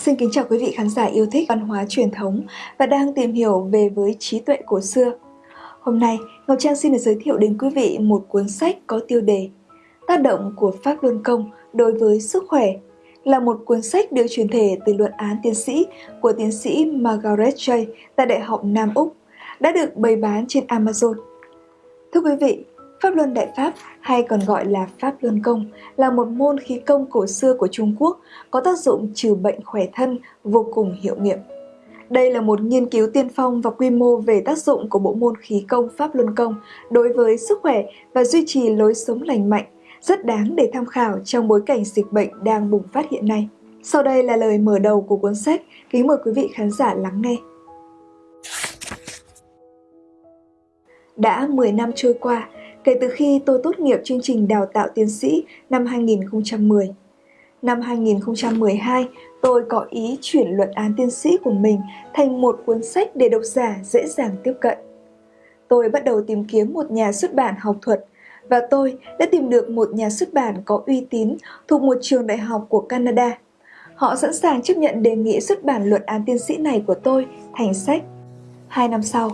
Xin kính chào quý vị khán giả yêu thích văn hóa truyền thống và đang tìm hiểu về với trí tuệ cổ xưa. Hôm nay, Ngọc Trang xin được giới thiệu đến quý vị một cuốn sách có tiêu đề Tác động của Pháp Luân Công đối với sức khỏe là một cuốn sách được truyền thể từ luận án tiến sĩ của tiến sĩ Margaret Jay tại Đại học Nam Úc, đã được bày bán trên Amazon. Thưa quý vị, Pháp Luân Đại Pháp hay còn gọi là Pháp Luân Công là một môn khí công cổ xưa của Trung Quốc có tác dụng trừ bệnh khỏe thân vô cùng hiệu nghiệm. Đây là một nghiên cứu tiên phong và quy mô về tác dụng của bộ môn khí công Pháp Luân Công đối với sức khỏe và duy trì lối sống lành mạnh, rất đáng để tham khảo trong bối cảnh dịch bệnh đang bùng phát hiện nay. Sau đây là lời mở đầu của cuốn sách, kính mời quý vị khán giả lắng nghe. Đã 10 năm trôi qua, kể từ khi tôi tốt nghiệp chương trình đào tạo tiến sĩ năm 2010. Năm 2012, tôi có ý chuyển luận án tiến sĩ của mình thành một cuốn sách để độc giả dễ dàng tiếp cận. Tôi bắt đầu tìm kiếm một nhà xuất bản học thuật và tôi đã tìm được một nhà xuất bản có uy tín thuộc một trường đại học của Canada. Họ sẵn sàng chấp nhận đề nghị xuất bản luận án tiến sĩ này của tôi thành sách. Hai năm sau,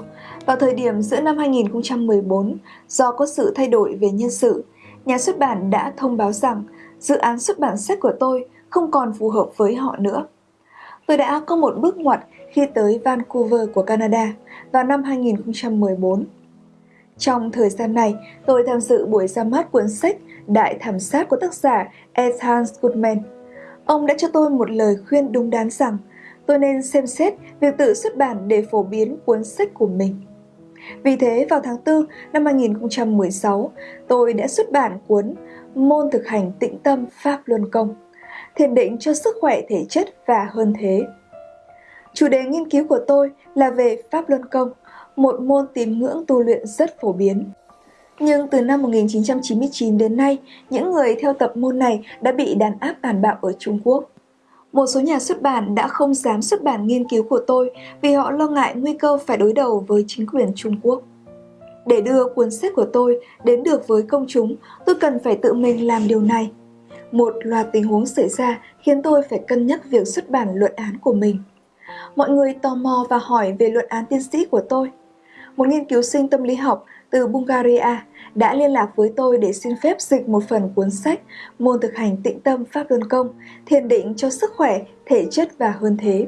vào thời điểm giữa năm 2014, do có sự thay đổi về nhân sự, nhà xuất bản đã thông báo rằng dự án xuất bản sách của tôi không còn phù hợp với họ nữa. Tôi đã có một bước ngoặt khi tới Vancouver của Canada vào năm 2014. Trong thời gian này, tôi tham dự buổi ra mắt cuốn sách Đại thảm sát của tác giả Ethan Goodman. Ông đã cho tôi một lời khuyên đúng đắn rằng tôi nên xem xét việc tự xuất bản để phổ biến cuốn sách của mình. Vì thế, vào tháng 4 năm 2016, tôi đã xuất bản cuốn Môn thực hành tĩnh tâm Pháp Luân Công, thiền định cho sức khỏe thể chất và hơn thế. Chủ đề nghiên cứu của tôi là về Pháp Luân Công, một môn tín ngưỡng tu luyện rất phổ biến. Nhưng từ năm 1999 đến nay, những người theo tập môn này đã bị đàn áp tàn bạo ở Trung Quốc. Một số nhà xuất bản đã không dám xuất bản nghiên cứu của tôi vì họ lo ngại nguy cơ phải đối đầu với chính quyền Trung Quốc. Để đưa cuốn sách của tôi đến được với công chúng, tôi cần phải tự mình làm điều này. Một loạt tình huống xảy ra khiến tôi phải cân nhắc việc xuất bản luận án của mình. Mọi người tò mò và hỏi về luận án tiến sĩ của tôi. Một nghiên cứu sinh tâm lý học từ Bulgaria đã liên lạc với tôi để xin phép dịch một phần cuốn sách Môn thực hành tịnh tâm Pháp Luân Công, thiền định cho sức khỏe, thể chất và hơn thế.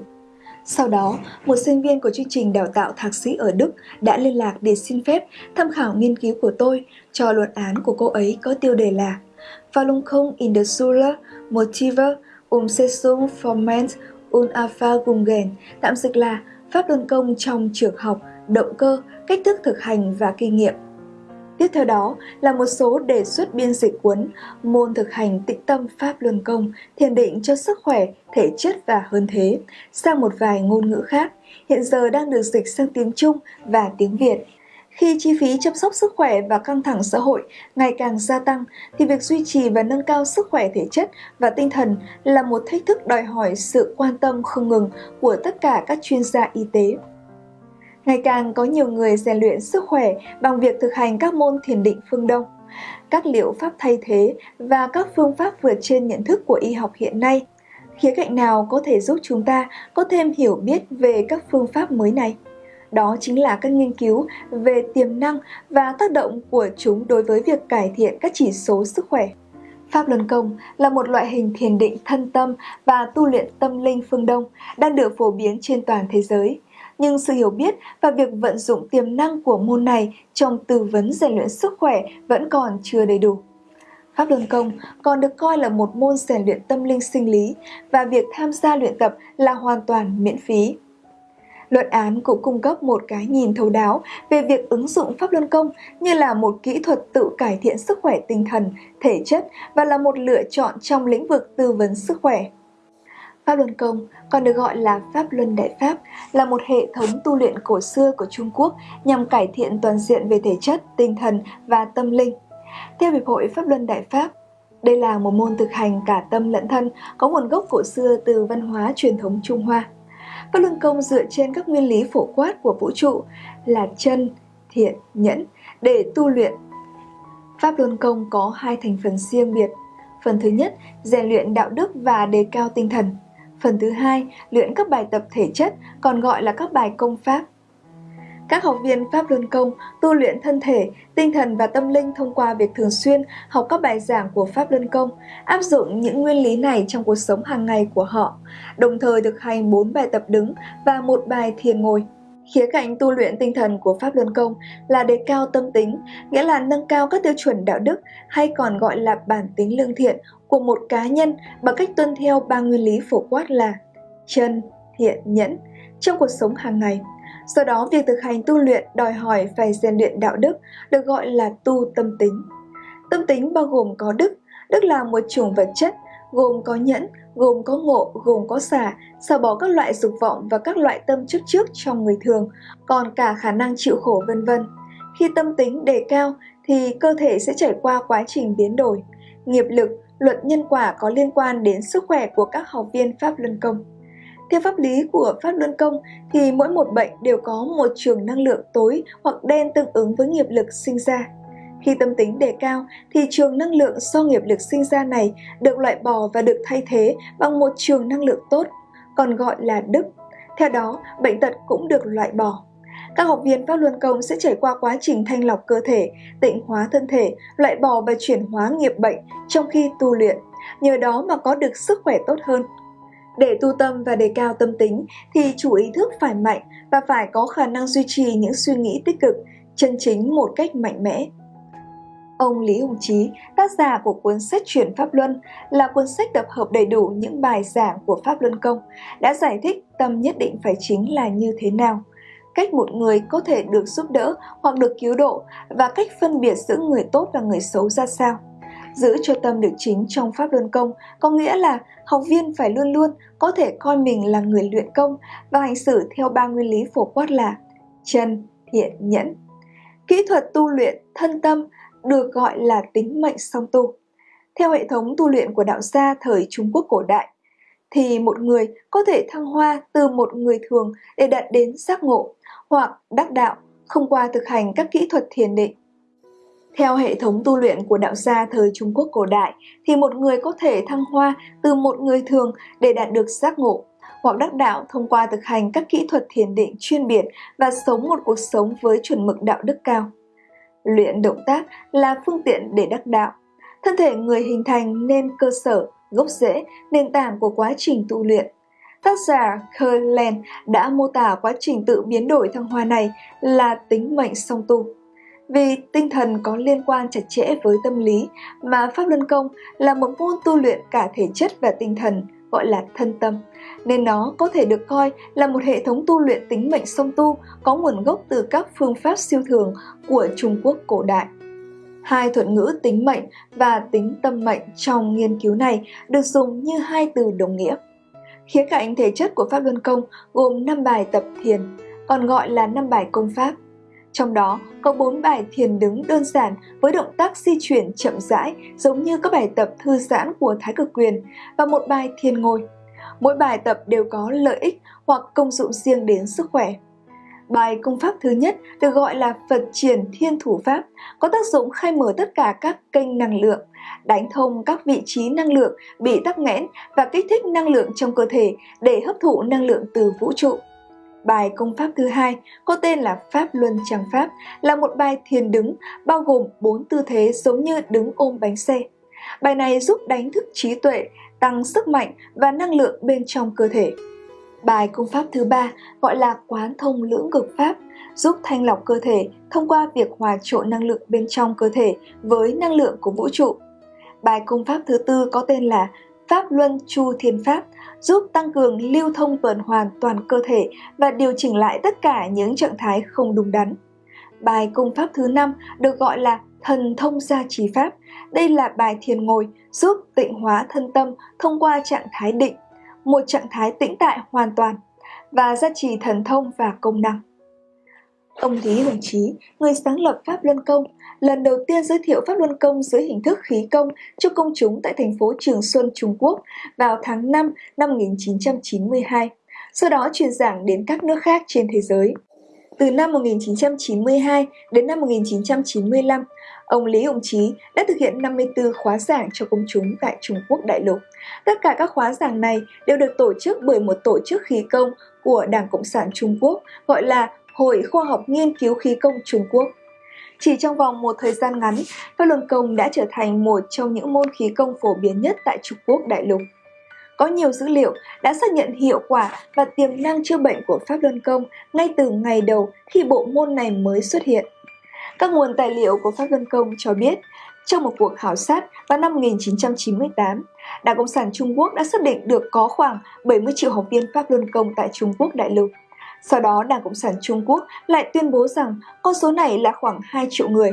Sau đó, một sinh viên của chương trình đào tạo thạc sĩ ở Đức đã liên lạc để xin phép tham khảo nghiên cứu của tôi cho luận án của cô ấy có tiêu đề là Verlungung in der Schule, Motive, um Sesum Forment Alpha Gugen" tạm dịch là Pháp Luân Công trong trường học, động cơ, cách thức thực hành và kinh nghiệm. Tiếp theo đó là một số đề xuất biên dịch cuốn Môn thực hành tĩnh tâm Pháp Luân Công, thiền định cho sức khỏe, thể chất và hơn thế, sang một vài ngôn ngữ khác, hiện giờ đang được dịch sang tiếng Trung và tiếng Việt. Khi chi phí chăm sóc sức khỏe và căng thẳng xã hội ngày càng gia tăng, thì việc duy trì và nâng cao sức khỏe thể chất và tinh thần là một thách thức đòi hỏi sự quan tâm không ngừng của tất cả các chuyên gia y tế. Ngày càng có nhiều người rèn luyện sức khỏe bằng việc thực hành các môn thiền định phương Đông. Các liệu pháp thay thế và các phương pháp vượt trên nhận thức của y học hiện nay. Khía cạnh nào có thể giúp chúng ta có thêm hiểu biết về các phương pháp mới này? Đó chính là các nghiên cứu về tiềm năng và tác động của chúng đối với việc cải thiện các chỉ số sức khỏe. Pháp Luân Công là một loại hình thiền định thân tâm và tu luyện tâm linh phương Đông đang được phổ biến trên toàn thế giới nhưng sự hiểu biết và việc vận dụng tiềm năng của môn này trong tư vấn rèn luyện sức khỏe vẫn còn chưa đầy đủ. Pháp Luân Công còn được coi là một môn rèn luyện tâm linh sinh lý và việc tham gia luyện tập là hoàn toàn miễn phí. Luận án cũng cung cấp một cái nhìn thấu đáo về việc ứng dụng Pháp Luân Công như là một kỹ thuật tự cải thiện sức khỏe tinh thần, thể chất và là một lựa chọn trong lĩnh vực tư vấn sức khỏe. Pháp Luân Công, còn được gọi là Pháp Luân Đại Pháp, là một hệ thống tu luyện cổ xưa của Trung Quốc nhằm cải thiện toàn diện về thể chất, tinh thần và tâm linh. Theo Hiệp hội Pháp Luân Đại Pháp, đây là một môn thực hành cả tâm lẫn thân có nguồn gốc cổ xưa từ văn hóa truyền thống Trung Hoa. Pháp Luân Công dựa trên các nguyên lý phổ quát của vũ trụ là chân, thiện, nhẫn để tu luyện. Pháp Luân Công có hai thành phần riêng biệt. Phần thứ nhất, rèn luyện đạo đức và đề cao tinh thần Phần thứ hai, luyện các bài tập thể chất, còn gọi là các bài công pháp. Các học viên Pháp Luân Công tu luyện thân thể, tinh thần và tâm linh thông qua việc thường xuyên học các bài giảng của Pháp Luân Công, áp dụng những nguyên lý này trong cuộc sống hàng ngày của họ, đồng thời thực hành 4 bài tập đứng và một bài thiền ngồi. Khía cạnh tu luyện tinh thần của Pháp Luân Công là đề cao tâm tính, nghĩa là nâng cao các tiêu chuẩn đạo đức hay còn gọi là bản tính lương thiện của một cá nhân bằng cách tuân theo ba nguyên lý phổ quát là chân, thiện, nhẫn trong cuộc sống hàng ngày. Do đó, việc thực hành tu luyện đòi hỏi phải rèn luyện đạo đức, được gọi là tu tâm tính. Tâm tính bao gồm có đức, đức là một chủng vật chất, gồm có nhẫn, gồm có ngộ, gồm có xả, xả bỏ các loại dục vọng và các loại tâm chấp trước trong người thường, còn cả khả năng chịu khổ vân vân. Khi tâm tính đề cao thì cơ thể sẽ trải qua quá trình biến đổi. Nghiệp lực, luật nhân quả có liên quan đến sức khỏe của các học viên Pháp Luân Công. Theo pháp lý của Pháp Luân Công thì mỗi một bệnh đều có một trường năng lượng tối hoặc đen tương ứng với nghiệp lực sinh ra. Khi tâm tính đề cao thì trường năng lượng do nghiệp lực sinh ra này được loại bỏ và được thay thế bằng một trường năng lượng tốt, còn gọi là đức. Theo đó, bệnh tật cũng được loại bỏ. Các học viên Pháp Luân Công sẽ trải qua quá trình thanh lọc cơ thể, tịnh hóa thân thể, loại bỏ và chuyển hóa nghiệp bệnh trong khi tu luyện, nhờ đó mà có được sức khỏe tốt hơn. Để tu tâm và đề cao tâm tính thì chủ ý thức phải mạnh và phải có khả năng duy trì những suy nghĩ tích cực, chân chính một cách mạnh mẽ. Ông Lý Hùng Chí, tác giả của cuốn sách Chuyển Pháp Luân, là cuốn sách tập hợp đầy đủ những bài giảng của Pháp Luân Công, đã giải thích tâm nhất định phải chính là như thế nào, cách một người có thể được giúp đỡ hoặc được cứu độ và cách phân biệt giữa người tốt và người xấu ra sao. Giữ cho tâm được chính trong Pháp Luân Công có nghĩa là học viên phải luôn luôn có thể coi mình là người luyện công và hành xử theo ba nguyên lý phổ quát là chân, thiện, nhẫn. Kỹ thuật tu luyện thân tâm được gọi là tính mệnh song tu. Theo hệ thống tu luyện của đạo gia thời Trung Quốc cổ đại, thì một người có thể thăng hoa từ một người thường để đạt đến giác ngộ hoặc đắc đạo không qua thực hành các kỹ thuật thiền định. Theo hệ thống tu luyện của đạo gia thời Trung Quốc cổ đại, thì một người có thể thăng hoa từ một người thường để đạt được giác ngộ, hoặc đắc đạo thông qua thực hành các kỹ thuật thiền định chuyên biệt và sống một cuộc sống với chuẩn mực đạo đức cao. Luyện động tác là phương tiện để đắc đạo. Thân thể người hình thành nên cơ sở, gốc rễ, nền tảng của quá trình tu luyện. Tác giả Kerland đã mô tả quá trình tự biến đổi thăng hoa này là tính mệnh song tu. Vì tinh thần có liên quan chặt chẽ với tâm lý mà Pháp Luân Công là một môn tu luyện cả thể chất và tinh thần, gọi là thân tâm, nên nó có thể được coi là một hệ thống tu luyện tính mệnh song tu có nguồn gốc từ các phương pháp siêu thường của Trung Quốc cổ đại. Hai thuật ngữ tính mệnh và tính tâm mệnh trong nghiên cứu này được dùng như hai từ đồng nghĩa. Khía cạnh thể chất của Pháp Luân Công gồm 5 bài tập thiền, còn gọi là 5 bài công pháp. Trong đó có 4 bài thiền đứng đơn giản với động tác di chuyển chậm rãi giống như các bài tập thư giãn của Thái Cực Quyền và một bài thiền ngồi. Mỗi bài tập đều có lợi ích hoặc công dụng riêng đến sức khỏe. Bài công pháp thứ nhất được gọi là Phật triển thiên thủ pháp, có tác dụng khai mở tất cả các kênh năng lượng, đánh thông các vị trí năng lượng bị tắc nghẽn và kích thích năng lượng trong cơ thể để hấp thụ năng lượng từ vũ trụ. Bài công pháp thứ hai có tên là Pháp Luân tràng Pháp, là một bài thiền đứng bao gồm 4 tư thế giống như đứng ôm bánh xe. Bài này giúp đánh thức trí tuệ, tăng sức mạnh và năng lượng bên trong cơ thể. Bài công pháp thứ ba gọi là quán thông lưỡng cực pháp, giúp thanh lọc cơ thể thông qua việc hòa trộn năng lượng bên trong cơ thể với năng lượng của vũ trụ. Bài công pháp thứ tư có tên là Pháp Luân Chu Thiên Pháp, giúp tăng cường lưu thông tuần hoàn toàn cơ thể và điều chỉnh lại tất cả những trạng thái không đúng đắn. Bài công pháp thứ năm được gọi là Thần Thông Gia Trì Pháp. Đây là bài thiền ngồi giúp tịnh hóa thân tâm thông qua trạng thái định, một trạng thái tĩnh tại hoàn toàn và gia trì thần thông và công năng. Ông Lý Hồng Chí, người sáng lập Pháp Luân Công, lần đầu tiên giới thiệu Pháp Luân Công dưới hình thức khí công cho công chúng tại thành phố Trường Xuân, Trung Quốc vào tháng 5 năm 1992, sau đó truyền giảng đến các nước khác trên thế giới. Từ năm 1992 đến năm 1995, ông Lý Hồng Chí đã thực hiện 54 khóa giảng cho công chúng tại Trung Quốc đại lục. Tất cả các khóa giảng này đều được tổ chức bởi một tổ chức khí công của Đảng Cộng sản Trung Quốc gọi là Hội Khoa học Nghiên cứu Khí công Trung Quốc. Chỉ trong vòng một thời gian ngắn, Pháp Luân Công đã trở thành một trong những môn khí công phổ biến nhất tại Trung Quốc đại lục. Có nhiều dữ liệu đã xác nhận hiệu quả và tiềm năng chữa bệnh của Pháp Luân Công ngay từ ngày đầu khi bộ môn này mới xuất hiện. Các nguồn tài liệu của Pháp Luân Công cho biết, trong một cuộc khảo sát vào năm 1998, Đảng Cộng sản Trung Quốc đã xác định được có khoảng 70 triệu học viên Pháp Luân Công tại Trung Quốc đại lục. Sau đó, Đảng Cộng sản Trung Quốc lại tuyên bố rằng con số này là khoảng 2 triệu người.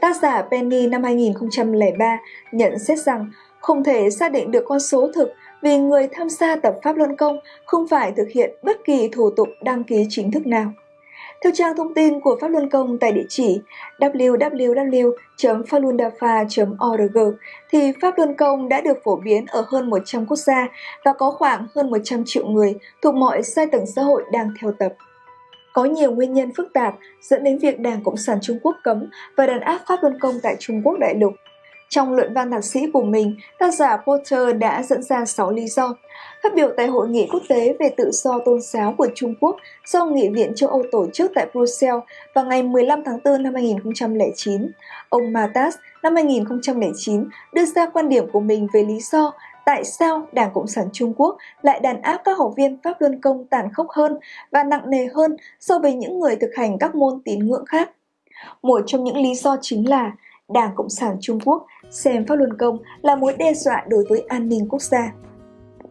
Tác giả Penny năm 2003 nhận xét rằng không thể xác định được con số thực vì người tham gia tập Pháp Luân Công không phải thực hiện bất kỳ thủ tục đăng ký chính thức nào. Theo trang thông tin của Pháp Luân Công tại địa chỉ www.falundafa.org thì Pháp Luân Công đã được phổ biến ở hơn 100 quốc gia và có khoảng hơn 100 triệu người thuộc mọi giai tầng xã hội đang theo tập. Có nhiều nguyên nhân phức tạp dẫn đến việc Đảng Cộng sản Trung Quốc cấm và đàn áp Pháp Luân Công tại Trung Quốc đại lục. Trong luận văn thạc sĩ của mình, tác giả Porter đã dẫn ra 6 lý do. Phát biểu tại Hội nghị quốc tế về tự do tôn giáo của Trung Quốc do Nghị viện châu Âu tổ chức tại Brussels vào ngày 15 tháng 4 năm 2009, ông Matas năm 2009 đưa ra quan điểm của mình về lý do tại sao Đảng Cộng sản Trung Quốc lại đàn áp các học viên Pháp Luân Công tàn khốc hơn và nặng nề hơn so với những người thực hành các môn tín ngưỡng khác. Một trong những lý do chính là Đảng Cộng sản Trung Quốc xem Pháp Luân Công là mối đe dọa đối với an ninh quốc gia.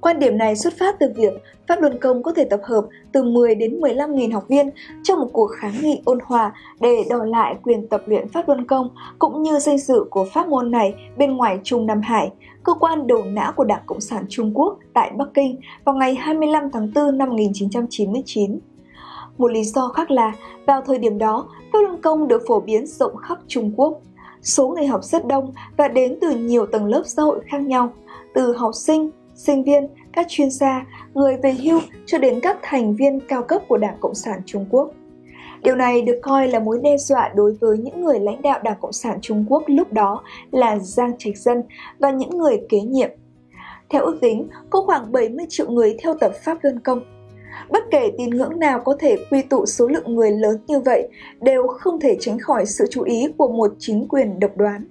Quan điểm này xuất phát từ việc Pháp Luân Công có thể tập hợp từ 10 đến 15 nghìn học viên trong một cuộc kháng nghị ôn hòa để đòi lại quyền tập luyện Pháp Luân Công cũng như danh dự của pháp môn này bên ngoài Trung Nam Hải, cơ quan đầu não của Đảng Cộng sản Trung Quốc tại Bắc Kinh vào ngày 25 tháng 4 năm 1999. Một lý do khác là, vào thời điểm đó, Pháp Luân Công được phổ biến rộng khắp Trung Quốc. Số người học rất đông và đến từ nhiều tầng lớp xã hội khác nhau, từ học sinh, sinh viên, các chuyên gia, người về hưu cho đến các thành viên cao cấp của Đảng Cộng sản Trung Quốc. Điều này được coi là mối đe dọa đối với những người lãnh đạo Đảng Cộng sản Trung Quốc lúc đó là Giang Trạch Dân và những người kế nhiệm. Theo ước tính, có khoảng 70 triệu người theo tập Pháp Luân Công. Bất kể tín ngưỡng nào có thể quy tụ số lượng người lớn như vậy, đều không thể tránh khỏi sự chú ý của một chính quyền độc đoán.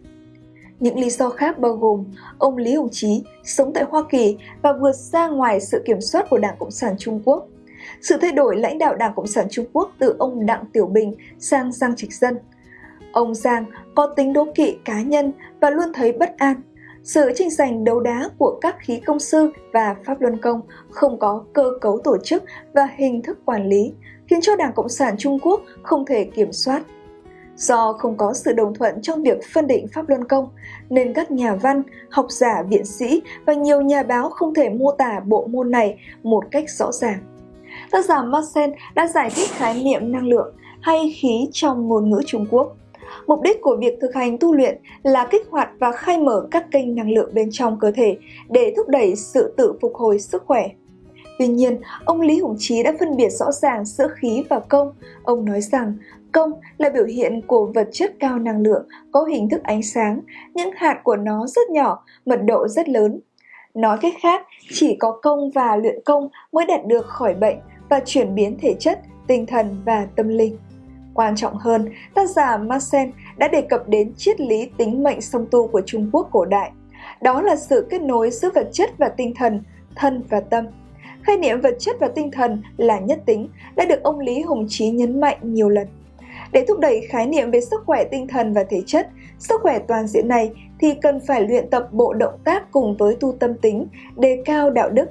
Những lý do khác bao gồm, ông Lý Hồng Chí sống tại Hoa Kỳ và vượt ra ngoài sự kiểm soát của Đảng Cộng sản Trung Quốc. Sự thay đổi lãnh đạo Đảng Cộng sản Trung Quốc từ ông Đặng Tiểu Bình sang Giang Trịch Dân. Ông Giang có tính đố kỵ cá nhân và luôn thấy bất an. Sự tranh giành đấu đá của các khí công sư và Pháp Luân Công không có cơ cấu tổ chức và hình thức quản lý, khiến cho Đảng Cộng sản Trung Quốc không thể kiểm soát Do không có sự đồng thuận trong việc phân định pháp luân công, nên các nhà văn, học giả, viện sĩ và nhiều nhà báo không thể mô tả bộ môn này một cách rõ ràng. Tác giả Marcel đã giải thích khái niệm năng lượng hay khí trong ngôn ngữ Trung Quốc. Mục đích của việc thực hành tu luyện là kích hoạt và khai mở các kênh năng lượng bên trong cơ thể để thúc đẩy sự tự phục hồi sức khỏe. Tuy nhiên, ông Lý Hùng Chí đã phân biệt rõ ràng giữa khí và công. Ông nói rằng Công là biểu hiện của vật chất cao năng lượng có hình thức ánh sáng, những hạt của nó rất nhỏ, mật độ rất lớn. Nói cách khác, chỉ có công và luyện công mới đạt được khỏi bệnh và chuyển biến thể chất, tinh thần và tâm linh. Quan trọng hơn, tác giả Marcel đã đề cập đến triết lý tính mệnh song tu của Trung Quốc cổ đại. Đó là sự kết nối giữa vật chất và tinh thần, thân và tâm. Khái niệm vật chất và tinh thần là nhất tính đã được ông Lý Hùng Chí nhấn mạnh nhiều lần. Để thúc đẩy khái niệm về sức khỏe tinh thần và thể chất, sức khỏe toàn diện này thì cần phải luyện tập bộ động tác cùng với tu tâm tính, đề cao đạo đức.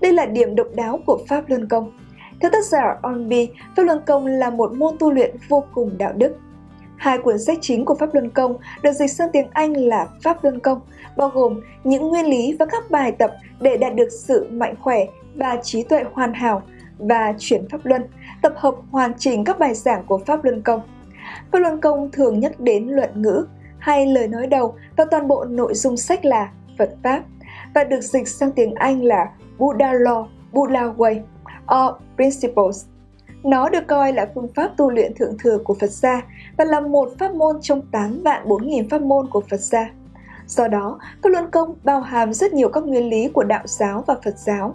Đây là điểm độc đáo của Pháp Luân Công. Theo tác giả Onby, Pháp Luân Công là một môn tu luyện vô cùng đạo đức. Hai cuốn sách chính của Pháp Luân Công được dịch sang tiếng Anh là Pháp Luân Công, bao gồm những nguyên lý và các bài tập để đạt được sự mạnh khỏe và trí tuệ hoàn hảo và chuyển Pháp Luân, tập hợp hoàn chỉnh các bài giảng của Pháp Luân Công. Pháp Luân Công thường nhắc đến luận ngữ hay lời nói đầu và toàn bộ nội dung sách là Phật Pháp và được dịch sang tiếng Anh là Buddha Law, Buddha Way or Principles. Nó được coi là phương pháp tu luyện thượng thừa của Phật gia và là một pháp môn trong 8 vạn 4.000 pháp môn của Phật gia. Do đó, Pháp Luân Công bao hàm rất nhiều các nguyên lý của đạo giáo và Phật giáo.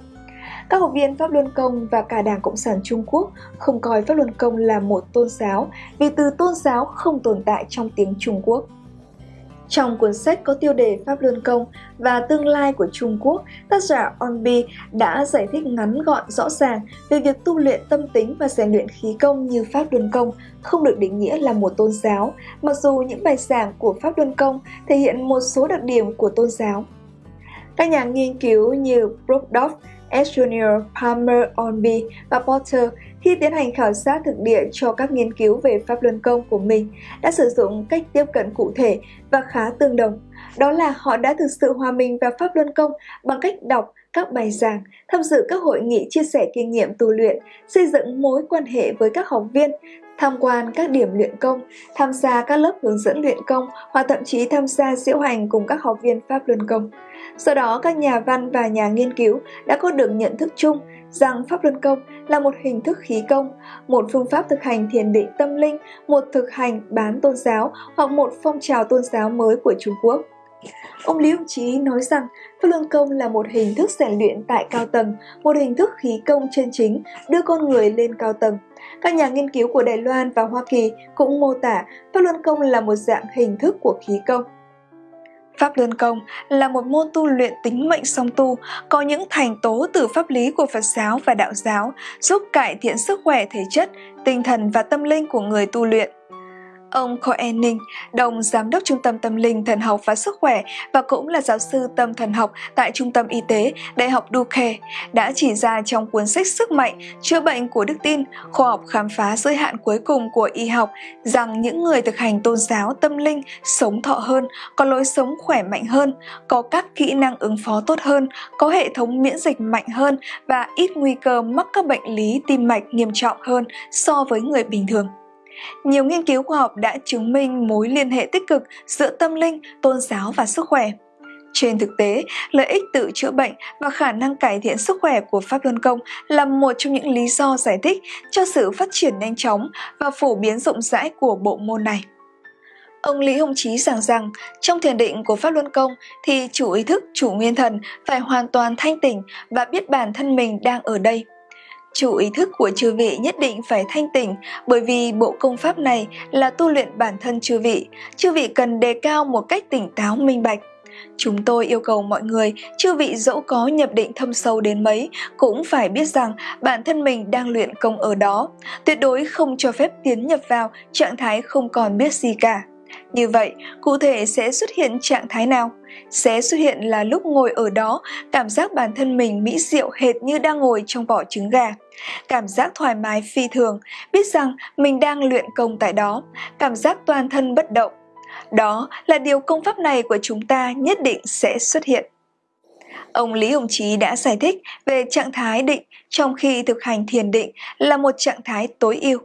Các học viên Pháp Luân Công và cả Đảng Cộng sản Trung Quốc không coi Pháp Luân Công là một tôn giáo vì từ tôn giáo không tồn tại trong tiếng Trung Quốc. Trong cuốn sách có tiêu đề Pháp Luân Công và tương lai của Trung Quốc, tác giả Onbi đã giải thích ngắn gọn rõ ràng về việc tu luyện tâm tính và rèn luyện khí công như Pháp Luân Công không được định nghĩa là một tôn giáo, mặc dù những bài giảng của Pháp Luân Công thể hiện một số đặc điểm của tôn giáo. Các nhà nghiên cứu như Brockdorf, S. Junior, Palmer, Onby và Porter khi tiến hành khảo sát thực địa cho các nghiên cứu về pháp luân công của mình đã sử dụng cách tiếp cận cụ thể và khá tương đồng. Đó là họ đã thực sự hòa mình vào pháp luân công bằng cách đọc các bài giảng, tham dự các hội nghị chia sẻ kinh nghiệm tu luyện, xây dựng mối quan hệ với các học viên, tham quan các điểm luyện công, tham gia các lớp hướng dẫn luyện công hoặc thậm chí tham gia diễu hành cùng các học viên Pháp Luân Công. Do đó, các nhà văn và nhà nghiên cứu đã có được nhận thức chung rằng Pháp Luân Công là một hình thức khí công, một phương pháp thực hành thiền định tâm linh, một thực hành bán tôn giáo hoặc một phong trào tôn giáo mới của Trung Quốc. Ông Lý Hồng Chí nói rằng Pháp Luân Công là một hình thức rèn luyện tại cao tầng, một hình thức khí công chân chính đưa con người lên cao tầng. Các nhà nghiên cứu của Đài Loan và Hoa Kỳ cũng mô tả Pháp Luân Công là một dạng hình thức của khí công. Pháp Luân Công là một môn tu luyện tính mệnh song tu, có những thành tố từ pháp lý của Phật giáo và đạo giáo, giúp cải thiện sức khỏe thể chất, tinh thần và tâm linh của người tu luyện. Ông Cohen Ninh, đồng giám đốc Trung tâm Tâm linh Thần học và Sức khỏe và cũng là giáo sư tâm thần học tại Trung tâm Y tế Đại học Duke, đã chỉ ra trong cuốn sách Sức mạnh, chữa bệnh của đức tin, khoa học khám phá giới hạn cuối cùng của y học rằng những người thực hành tôn giáo tâm linh sống thọ hơn, có lối sống khỏe mạnh hơn, có các kỹ năng ứng phó tốt hơn, có hệ thống miễn dịch mạnh hơn và ít nguy cơ mắc các bệnh lý tim mạch nghiêm trọng hơn so với người bình thường. Nhiều nghiên cứu khoa học đã chứng minh mối liên hệ tích cực giữa tâm linh, tôn giáo và sức khỏe. Trên thực tế, lợi ích tự chữa bệnh và khả năng cải thiện sức khỏe của Pháp Luân Công là một trong những lý do giải thích cho sự phát triển nhanh chóng và phổ biến rộng rãi của bộ môn này. Ông Lý Hồng Chí giảng rằng, trong thiền định của Pháp Luân Công thì chủ ý thức, chủ nguyên thần phải hoàn toàn thanh tỉnh và biết bản thân mình đang ở đây. Chủ ý thức của chư vị nhất định phải thanh tỉnh bởi vì bộ công pháp này là tu luyện bản thân chư vị. Chư vị cần đề cao một cách tỉnh táo minh bạch. Chúng tôi yêu cầu mọi người, chư vị dẫu có nhập định thâm sâu đến mấy, cũng phải biết rằng bản thân mình đang luyện công ở đó. Tuyệt đối không cho phép tiến nhập vào trạng thái không còn biết gì cả. Như vậy, cụ thể sẽ xuất hiện trạng thái nào? Sẽ xuất hiện là lúc ngồi ở đó, cảm giác bản thân mình mỹ diệu hệt như đang ngồi trong vỏ trứng gà. Cảm giác thoải mái phi thường, biết rằng mình đang luyện công tại đó, cảm giác toàn thân bất động. Đó là điều công pháp này của chúng ta nhất định sẽ xuất hiện. Ông Lý Hồng Chí đã giải thích về trạng thái định trong khi thực hành thiền định là một trạng thái tối ưu.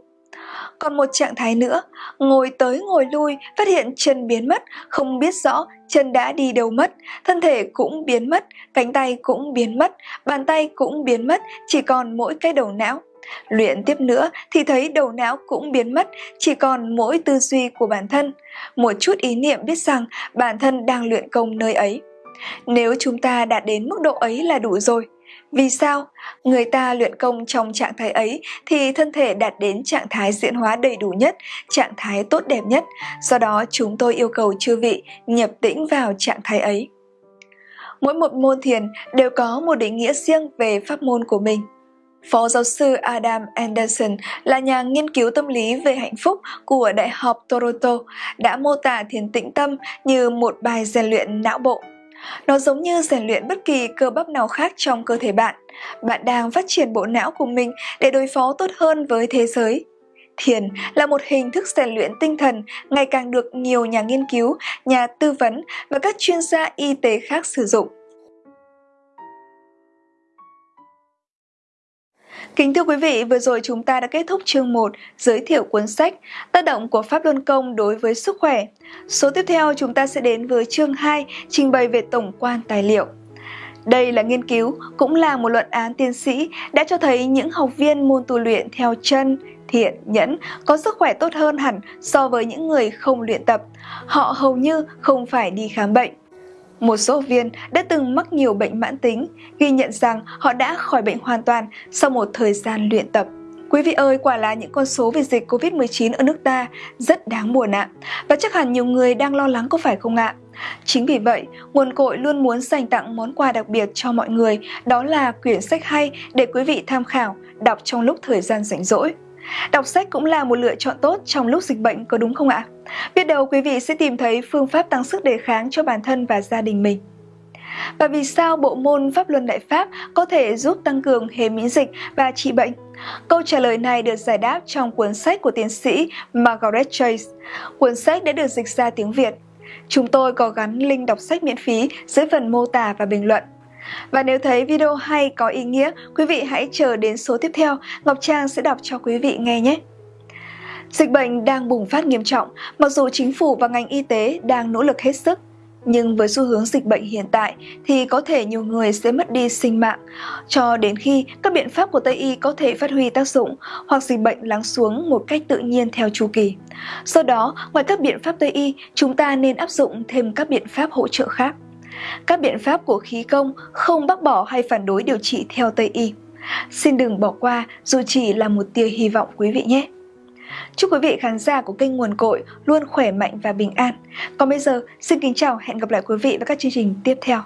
Còn một trạng thái nữa, ngồi tới ngồi lui, phát hiện chân biến mất, không biết rõ chân đã đi đâu mất, thân thể cũng biến mất, cánh tay cũng biến mất, bàn tay cũng biến mất, chỉ còn mỗi cái đầu não. Luyện tiếp nữa thì thấy đầu não cũng biến mất, chỉ còn mỗi tư duy của bản thân. Một chút ý niệm biết rằng bản thân đang luyện công nơi ấy. Nếu chúng ta đạt đến mức độ ấy là đủ rồi. Vì sao? Người ta luyện công trong trạng thái ấy thì thân thể đạt đến trạng thái diễn hóa đầy đủ nhất, trạng thái tốt đẹp nhất. Do đó chúng tôi yêu cầu chư vị nhập tĩnh vào trạng thái ấy. Mỗi một môn thiền đều có một định nghĩa riêng về pháp môn của mình. Phó giáo sư Adam Anderson là nhà nghiên cứu tâm lý về hạnh phúc của Đại học Toronto đã mô tả thiền tĩnh tâm như một bài rèn luyện não bộ. Nó giống như rèn luyện bất kỳ cơ bắp nào khác trong cơ thể bạn. Bạn đang phát triển bộ não của mình để đối phó tốt hơn với thế giới. Thiền là một hình thức rèn luyện tinh thần ngày càng được nhiều nhà nghiên cứu, nhà tư vấn và các chuyên gia y tế khác sử dụng. Kính thưa quý vị, vừa rồi chúng ta đã kết thúc chương 1 giới thiệu cuốn sách Tác động của Pháp Luân Công đối với sức khỏe. Số tiếp theo chúng ta sẽ đến với chương 2 trình bày về tổng quan tài liệu. Đây là nghiên cứu, cũng là một luận án tiến sĩ đã cho thấy những học viên môn tu luyện theo chân, thiện, nhẫn có sức khỏe tốt hơn hẳn so với những người không luyện tập. Họ hầu như không phải đi khám bệnh. Một số viên đã từng mắc nhiều bệnh mãn tính, ghi nhận rằng họ đã khỏi bệnh hoàn toàn sau một thời gian luyện tập. Quý vị ơi, quả là những con số về dịch Covid-19 ở nước ta rất đáng buồn ạ. Và chắc hẳn nhiều người đang lo lắng có phải không ạ? Chính vì vậy, nguồn cội luôn muốn dành tặng món quà đặc biệt cho mọi người, đó là quyển sách hay để quý vị tham khảo, đọc trong lúc thời gian rảnh rỗi. Đọc sách cũng là một lựa chọn tốt trong lúc dịch bệnh, có đúng không ạ? Biết đâu quý vị sẽ tìm thấy phương pháp tăng sức đề kháng cho bản thân và gia đình mình. Và vì sao bộ môn Pháp Luân Đại Pháp có thể giúp tăng cường hệ miễn dịch và trị bệnh? Câu trả lời này được giải đáp trong cuốn sách của tiến sĩ Margaret Chase. Cuốn sách đã được dịch ra tiếng Việt. Chúng tôi có gắn link đọc sách miễn phí dưới phần mô tả và bình luận. Và nếu thấy video hay có ý nghĩa, quý vị hãy chờ đến số tiếp theo, Ngọc Trang sẽ đọc cho quý vị nghe nhé. Dịch bệnh đang bùng phát nghiêm trọng, mặc dù chính phủ và ngành y tế đang nỗ lực hết sức. Nhưng với xu hướng dịch bệnh hiện tại thì có thể nhiều người sẽ mất đi sinh mạng, cho đến khi các biện pháp của Tây Y có thể phát huy tác dụng hoặc dịch bệnh lắng xuống một cách tự nhiên theo chu kỳ. Do đó, ngoài các biện pháp Tây Y, chúng ta nên áp dụng thêm các biện pháp hỗ trợ khác. Các biện pháp của khí công không bác bỏ hay phản đối điều trị theo Tây Y. Xin đừng bỏ qua dù chỉ là một tia hy vọng quý vị nhé. Chúc quý vị khán giả của kênh Nguồn Cội luôn khỏe mạnh và bình an. Còn bây giờ, xin kính chào hẹn gặp lại quý vị vào các chương trình tiếp theo.